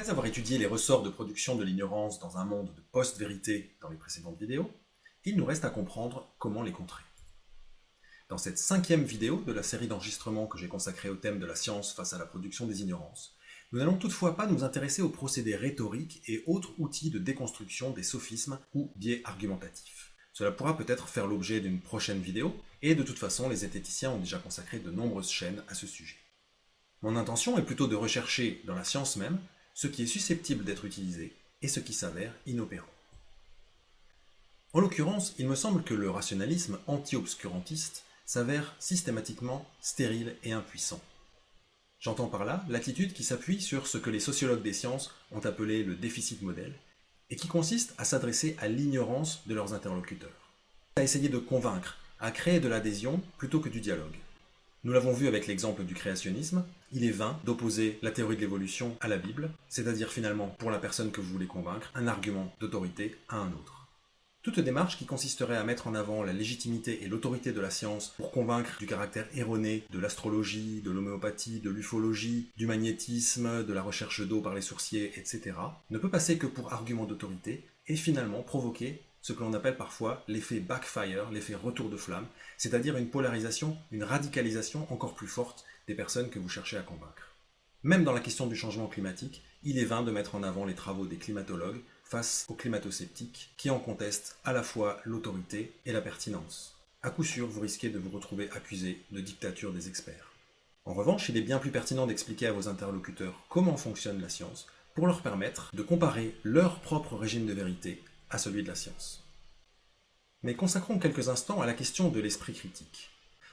Après avoir étudié les ressorts de production de l'ignorance dans un monde de post-vérité dans les précédentes vidéos, il nous reste à comprendre comment les contrer. Dans cette cinquième vidéo de la série d'enregistrements que j'ai consacrée au thème de la science face à la production des ignorances, nous n'allons toutefois pas nous intéresser aux procédés rhétoriques et autres outils de déconstruction des sophismes ou biais argumentatifs. Cela pourra peut-être faire l'objet d'une prochaine vidéo, et de toute façon les zététiciens ont déjà consacré de nombreuses chaînes à ce sujet. Mon intention est plutôt de rechercher dans la science même ce qui est susceptible d'être utilisé et ce qui s'avère inopérant. En l'occurrence, il me semble que le rationalisme anti-obscurantiste s'avère systématiquement stérile et impuissant. J'entends par là l'attitude qui s'appuie sur ce que les sociologues des sciences ont appelé le déficit modèle, et qui consiste à s'adresser à l'ignorance de leurs interlocuteurs, à essayer de convaincre, à créer de l'adhésion plutôt que du dialogue. Nous l'avons vu avec l'exemple du créationnisme, il est vain d'opposer la théorie de l'évolution à la Bible, c'est-à-dire finalement, pour la personne que vous voulez convaincre, un argument d'autorité à un autre. Toute démarche qui consisterait à mettre en avant la légitimité et l'autorité de la science pour convaincre du caractère erroné de l'astrologie, de l'homéopathie, de l'ufologie, du magnétisme, de la recherche d'eau par les sourciers, etc., ne peut passer que pour argument d'autorité et finalement provoquer ce que l'on appelle parfois l'effet backfire, l'effet retour de flamme, c'est-à-dire une polarisation, une radicalisation encore plus forte des personnes que vous cherchez à convaincre. Même dans la question du changement climatique, il est vain de mettre en avant les travaux des climatologues face aux climato-sceptiques qui en contestent à la fois l'autorité et la pertinence. À coup sûr, vous risquez de vous retrouver accusé de dictature des experts. En revanche, il est bien plus pertinent d'expliquer à vos interlocuteurs comment fonctionne la science pour leur permettre de comparer leur propre régime de vérité à celui de la science. Mais consacrons quelques instants à la question de l'esprit critique.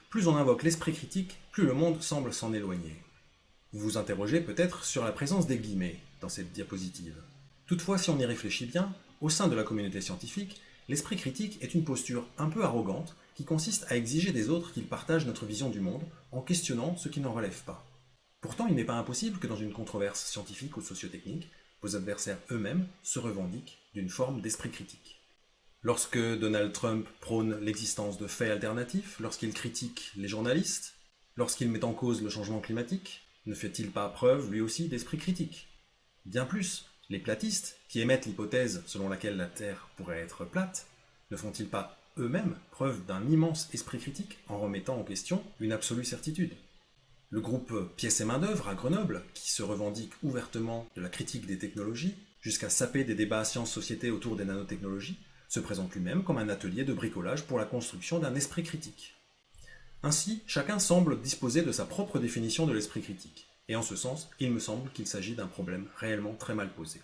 Plus on invoque l'esprit critique, plus le monde semble s'en éloigner. Vous vous interrogez peut-être sur la présence des guillemets dans cette diapositive. Toutefois, si on y réfléchit bien, au sein de la communauté scientifique, l'esprit critique est une posture un peu arrogante qui consiste à exiger des autres qu'ils partagent notre vision du monde en questionnant ce qui n'en relève pas. Pourtant, il n'est pas impossible que dans une controverse scientifique ou sociotechnique, vos adversaires eux-mêmes se revendiquent d'une forme d'esprit critique. Lorsque Donald Trump prône l'existence de faits alternatifs, lorsqu'il critique les journalistes, lorsqu'il met en cause le changement climatique, ne fait-il pas preuve lui aussi d'esprit critique? Bien plus, les platistes, qui émettent l'hypothèse selon laquelle la Terre pourrait être plate, ne font-ils pas eux-mêmes preuve d'un immense esprit critique en remettant en question une absolue certitude? Le groupe Pièces et Main-d'œuvre à Grenoble, qui se revendique ouvertement de la critique des technologies, jusqu'à saper des débats sciences-société autour des nanotechnologies, se présente lui-même comme un atelier de bricolage pour la construction d'un esprit critique. Ainsi, chacun semble disposer de sa propre définition de l'esprit critique, et en ce sens, il me semble qu'il s'agit d'un problème réellement très mal posé.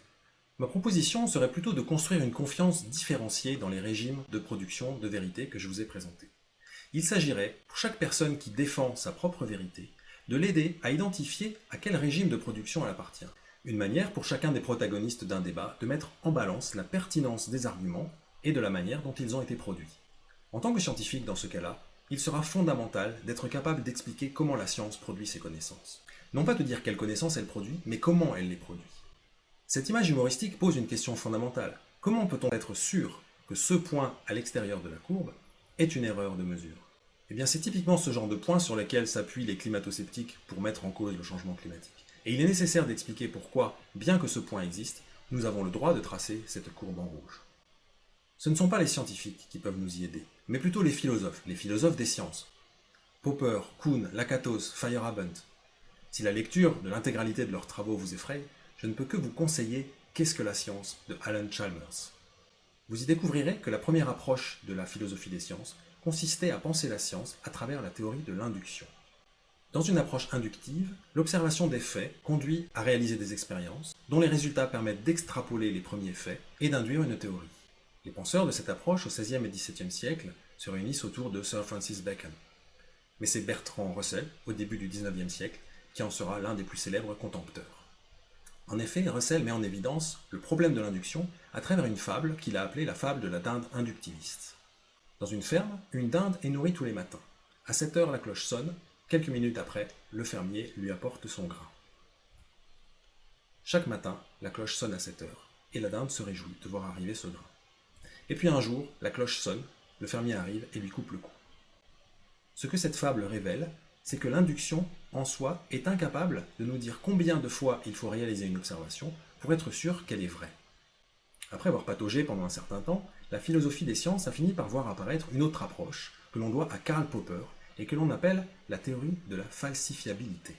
Ma proposition serait plutôt de construire une confiance différenciée dans les régimes de production de vérité que je vous ai présentés. Il s'agirait, pour chaque personne qui défend sa propre vérité, de l'aider à identifier à quel régime de production elle appartient. Une manière pour chacun des protagonistes d'un débat de mettre en balance la pertinence des arguments et de la manière dont ils ont été produits. En tant que scientifique dans ce cas-là, il sera fondamental d'être capable d'expliquer comment la science produit ses connaissances. Non pas de dire quelles connaissances elle produit, mais comment elle les produit. Cette image humoristique pose une question fondamentale. Comment peut-on être sûr que ce point à l'extérieur de la courbe est une erreur de mesure? Eh bien, c'est typiquement ce genre de points sur lesquels s'appuient les climato-sceptiques pour mettre en cause le changement climatique. Et il est nécessaire d'expliquer pourquoi, bien que ce point existe, nous avons le droit de tracer cette courbe en rouge. Ce ne sont pas les scientifiques qui peuvent nous y aider, mais plutôt les philosophes, les philosophes des sciences. Popper, Kuhn, Lakatos, Feyerabend. Si la lecture de l'intégralité de leurs travaux vous effraie, je ne peux que vous conseiller Qu'est-ce que la science de Alan Chalmers. Vous y découvrirez que la première approche de la philosophie des sciences consistait à penser la science à travers la théorie de l'induction. Dans une approche inductive, l'observation des faits conduit à réaliser des expériences, dont les résultats permettent d'extrapoler les premiers faits et d'induire une théorie. Les penseurs de cette approche au XVIe et XVIIe siècle se réunissent autour de Sir Francis Bacon. Mais c'est Bertrand Russell, au début du XIXe siècle, qui en sera l'un des plus célèbres contempteurs. En effet, Russell met en évidence le problème de l'induction à travers une fable qu'il a appelée la fable de la dinde inductiviste. Dans une ferme, une dinde est nourrie tous les matins. À 7 heures, la cloche sonne. Quelques minutes après, le fermier lui apporte son grain. Chaque matin, la cloche sonne à 7 heures, et la dinde se réjouit de voir arriver ce grain. Et puis un jour, la cloche sonne, le fermier arrive et lui coupe le cou. Ce que cette fable révèle, c'est que l'induction, en soi, est incapable de nous dire combien de fois il faut réaliser une observation pour être sûr qu'elle est vraie. Après avoir pataugé pendant un certain temps, la philosophie des sciences a fini par voir apparaître une autre approche que l'on doit à Karl Popper et que l'on appelle la théorie de la falsifiabilité.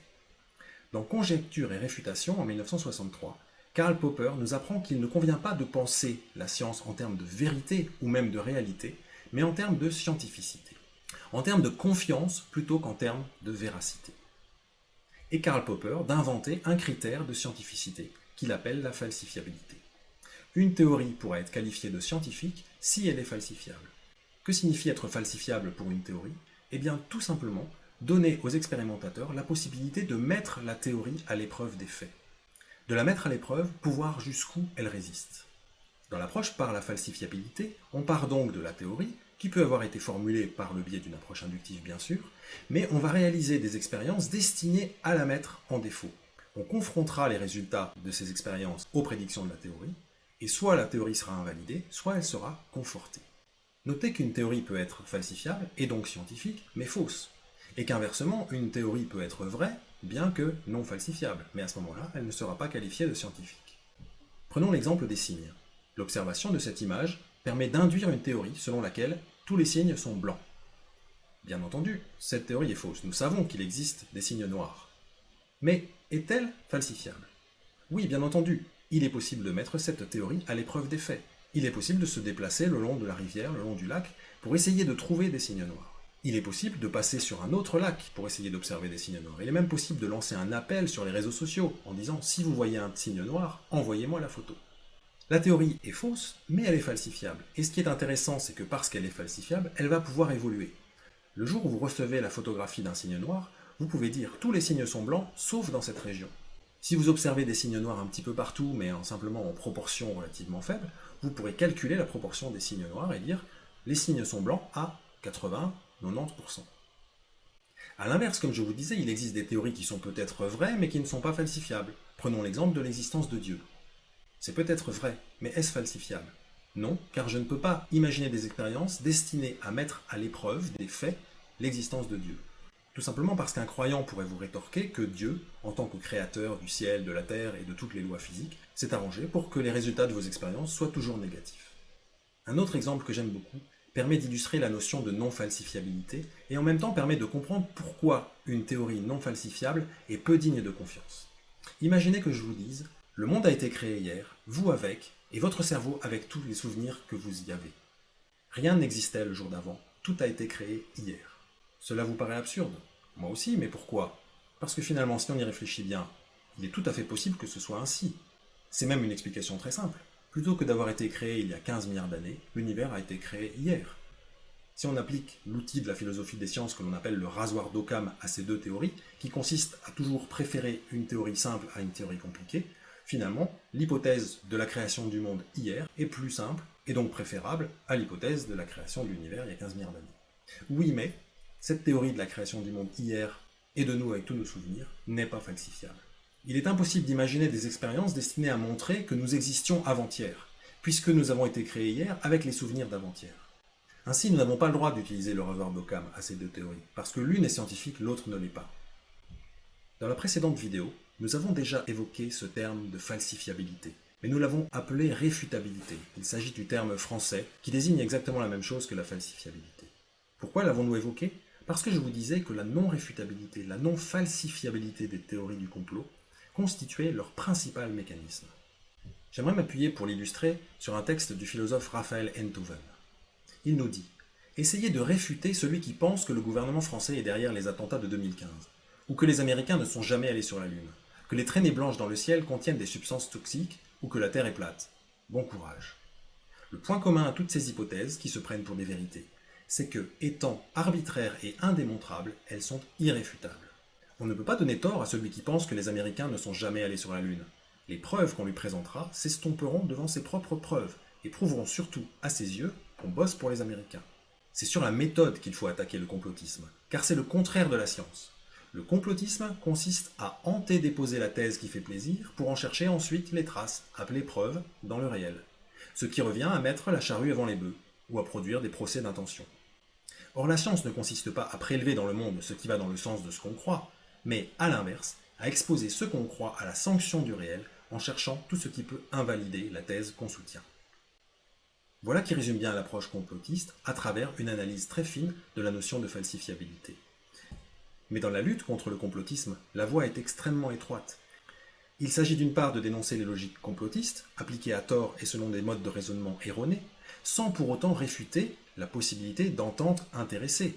Dans Conjecture et réfutation en 1963, Karl Popper nous apprend qu'il ne convient pas de penser la science en termes de vérité ou même de réalité, mais en termes de scientificité, en termes de confiance plutôt qu'en termes de véracité. Et Karl Popper d'inventer un critère de scientificité qu'il appelle la falsifiabilité. Une théorie pourrait être qualifiée de scientifique si elle est falsifiable. Que signifie être falsifiable pour une théorie? Eh bien, tout simplement, donner aux expérimentateurs la possibilité de mettre la théorie à l'épreuve des faits. De la mettre à l'épreuve pour voir jusqu'où elle résiste. Dans l'approche par la falsifiabilité, on part donc de la théorie, qui peut avoir été formulée par le biais d'une approche inductive bien sûr, mais on va réaliser des expériences destinées à la mettre en défaut. On confrontera les résultats de ces expériences aux prédictions de la théorie, et soit la théorie sera invalidée, soit elle sera confortée. Notez qu'une théorie peut être falsifiable, et donc scientifique, mais fausse, et qu'inversement, une théorie peut être vraie, bien que non falsifiable, mais à ce moment-là, elle ne sera pas qualifiée de scientifique. Prenons l'exemple des signes. L'observation de cette image permet d'induire une théorie selon laquelle tous les signes sont blancs. Bien entendu, cette théorie est fausse, nous savons qu'il existe des signes noirs. Mais est-elle falsifiable? Oui, bien entendu, il est possible de mettre cette théorie à l'épreuve des faits. Il est possible de se déplacer le long de la rivière, le long du lac, pour essayer de trouver des signes noirs. Il est possible de passer sur un autre lac pour essayer d'observer des signes noirs. Il est même possible de lancer un appel sur les réseaux sociaux en disant « si vous voyez un signe noir, envoyez-moi la photo ». La théorie est fausse, mais elle est falsifiable. Et ce qui est intéressant, c'est que parce qu'elle est falsifiable, elle va pouvoir évoluer. Le jour où vous recevez la photographie d'un signe noir, vous pouvez dire « tous les signes sont blancs, sauf dans cette région ». Si vous observez des signes noirs un petit peu partout, mais en, simplement en proportion relativement faible, vous pourrez calculer la proportion des signes noirs et dire les signes sont blancs à 80-90%. A l'inverse, comme je vous disais, il existe des théories qui sont peut-être vraies, mais qui ne sont pas falsifiables. Prenons l'exemple de l'existence de Dieu. C'est peut-être vrai, mais est-ce falsifiable? Non, car je ne peux pas imaginer des expériences destinées à mettre à l'épreuve des faits l'existence de Dieu. Tout simplement parce qu'un croyant pourrait vous rétorquer que Dieu, en tant que créateur du ciel, de la terre et de toutes les lois physiques, s'est arrangé pour que les résultats de vos expériences soient toujours négatifs. Un autre exemple que j'aime beaucoup permet d'illustrer la notion de non-falsifiabilité et en même temps permet de comprendre pourquoi une théorie non falsifiable est peu digne de confiance. Imaginez que je vous dise « Le monde a été créé hier, vous avec, et votre cerveau avec tous les souvenirs que vous y avez. Rien n'existait le jour d'avant, tout a été créé hier. » Cela vous paraît absurde Moi aussi, mais pourquoi? Parce que finalement, si on y réfléchit bien, il est tout à fait possible que ce soit ainsi. C'est même une explication très simple. Plutôt que d'avoir été créé il y a 15 milliards d'années, l'univers a été créé hier. Si on applique l'outil de la philosophie des sciences que l'on appelle le rasoir d'Occam à ces deux théories, qui consiste à toujours préférer une théorie simple à une théorie compliquée, finalement, l'hypothèse de la création du monde hier est plus simple, et donc préférable à l'hypothèse de la création de l'univers il y a 15 milliards d'années. Oui, mais cette théorie de la création du monde hier et de nous avec tous nos souvenirs n'est pas falsifiable. Il est impossible d'imaginer des expériences destinées à montrer que nous existions avant-hier, puisque nous avons été créés hier avec les souvenirs d'avant-hier. Ainsi, nous n'avons pas le droit d'utiliser le revoir d'Occam à ces deux théories, parce que l'une est scientifique, l'autre ne l'est pas. Dans la précédente vidéo, nous avons déjà évoqué ce terme de falsifiabilité, mais nous l'avons appelé réfutabilité. Il s'agit du terme français qui désigne exactement la même chose que la falsifiabilité. Pourquoi l'avons-nous évoqué? Parce que je vous disais que la non-réfutabilité, la non-falsifiabilité des théories du complot constituait leur principal mécanisme. J'aimerais m'appuyer pour l'illustrer sur un texte du philosophe Raphaël Enthoven. Il nous dit « Essayez de réfuter celui qui pense que le gouvernement français est derrière les attentats de 2015, ou que les Américains ne sont jamais allés sur la Lune, que les traînées blanches dans le ciel contiennent des substances toxiques, ou que la Terre est plate. Bon courage. Le point commun à toutes ces hypothèses qui se prennent pour des vérités, c'est que, étant arbitraires et indémontrables, elles sont irréfutables. On ne peut pas donner tort à celui qui pense que les Américains ne sont jamais allés sur la Lune. Les preuves qu'on lui présentera s'estomperont devant ses propres preuves, et prouveront surtout, à ses yeux, qu'on bosse pour les Américains. C'est sur la méthode qu'il faut attaquer le complotisme, car c'est le contraire de la science. Le complotisme consiste à antedéposer la thèse qui fait plaisir pour en chercher ensuite les traces, appelées preuves, dans le réel. Ce qui revient à mettre la charrue avant les bœufs, ou à produire des procès d'intention. Or la science ne consiste pas à prélever dans le monde ce qui va dans le sens de ce qu'on croit, mais à l'inverse, à exposer ce qu'on croit à la sanction du réel en cherchant tout ce qui peut invalider la thèse qu'on soutient. Voilà qui résume bien l'approche complotiste à travers une analyse très fine de la notion de falsifiabilité. Mais dans la lutte contre le complotisme, la voie est extrêmement étroite. Il s'agit d'une part de dénoncer les logiques complotistes, appliquées à tort et selon des modes de raisonnement erronés, sans pour autant réfuter la possibilité d'ententes intéressées,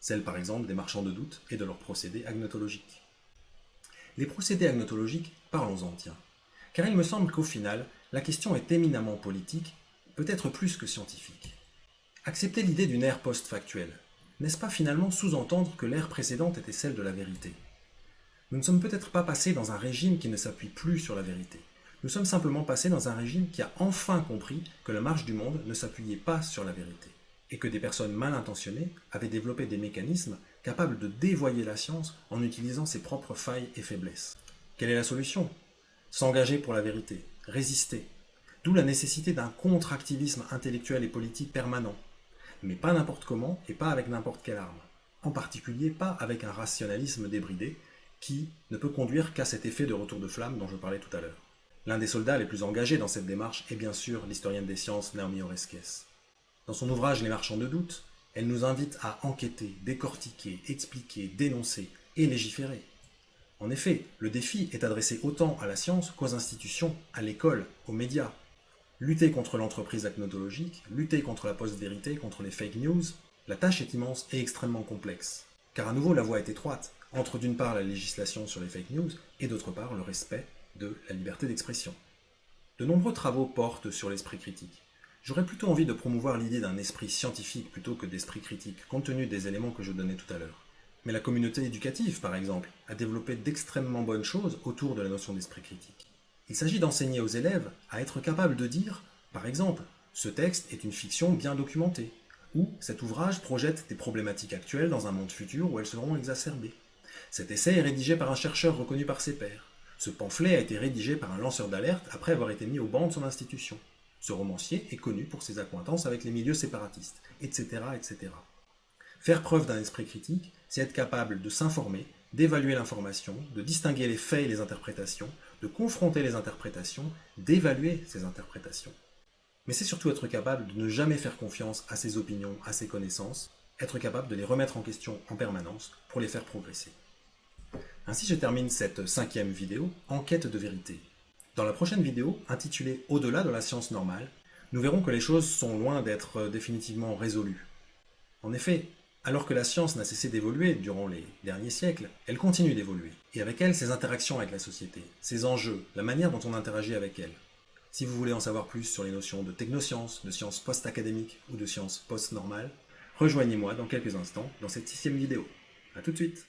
celle par exemple des marchands de doute et de leurs procédés agnotologiques. Les procédés agnotologiques, parlons-en tiens, car il me semble qu'au final, la question est éminemment politique, peut-être plus que scientifique. Accepter l'idée d'une ère post-factuelle, n'est-ce pas finalement sous-entendre que l'ère précédente était celle de la vérité? Nous ne sommes peut-être pas passés dans un régime qui ne s'appuie plus sur la vérité. Nous sommes simplement passés dans un régime qui a enfin compris que la marche du monde ne s'appuyait pas sur la vérité, et que des personnes mal intentionnées avaient développé des mécanismes capables de dévoyer la science en utilisant ses propres failles et faiblesses. Quelle est la solution? S'engager pour la vérité, résister. D'où la nécessité d'un contre-activisme intellectuel et politique permanent, mais pas n'importe comment et pas avec n'importe quelle arme. En particulier pas avec un rationalisme débridé qui ne peut conduire qu'à cet effet de retour de flamme dont je parlais tout à l'heure. L'un des soldats les plus engagés dans cette démarche est bien sûr l'historienne des sciences Naomi Oreskes. Dans son ouvrage Les marchands de doute, elle nous invite à enquêter, décortiquer, expliquer, dénoncer et légiférer. En effet, le défi est adressé autant à la science qu'aux institutions, à l'école, aux médias. Lutter contre l'entreprise acnotologique, lutter contre la post-vérité, contre les fake news, la tâche est immense et extrêmement complexe. Car à nouveau, la voie est étroite, entre d'une part la législation sur les fake news et d'autre part le respect de la liberté d'expression. De nombreux travaux portent sur l'esprit critique. J'aurais plutôt envie de promouvoir l'idée d'un esprit scientifique plutôt que d'esprit critique, compte tenu des éléments que je donnais tout à l'heure. Mais la communauté éducative, par exemple, a développé d'extrêmement bonnes choses autour de la notion d'esprit critique. Il s'agit d'enseigner aux élèves à être capables de dire, par exemple, ce texte est une fiction bien documentée, ou cet ouvrage projette des problématiques actuelles dans un monde futur où elles seront exacerbées. Cet essai est rédigé par un chercheur reconnu par ses pairs. Ce pamphlet a été rédigé par un lanceur d'alerte après avoir été mis au banc de son institution. Ce romancier est connu pour ses accointances avec les milieux séparatistes, etc. etc. Faire preuve d'un esprit critique, c'est être capable de s'informer, d'évaluer l'information, de distinguer les faits et les interprétations, de confronter les interprétations, d'évaluer ces interprétations. Mais c'est surtout être capable de ne jamais faire confiance à ses opinions, à ses connaissances, être capable de les remettre en question en permanence pour les faire progresser. Ainsi je termine cette cinquième vidéo, Enquête de vérité. Dans la prochaine vidéo, intitulée Au-delà de la science normale, nous verrons que les choses sont loin d'être définitivement résolues. En effet, alors que la science n'a cessé d'évoluer durant les derniers siècles, elle continue d'évoluer, et avec elle ses interactions avec la société, ses enjeux, la manière dont on interagit avec elle. Si vous voulez en savoir plus sur les notions de technosciences, de sciences post-académiques ou de sciences post-normales, rejoignez-moi dans quelques instants dans cette sixième vidéo. A tout de suite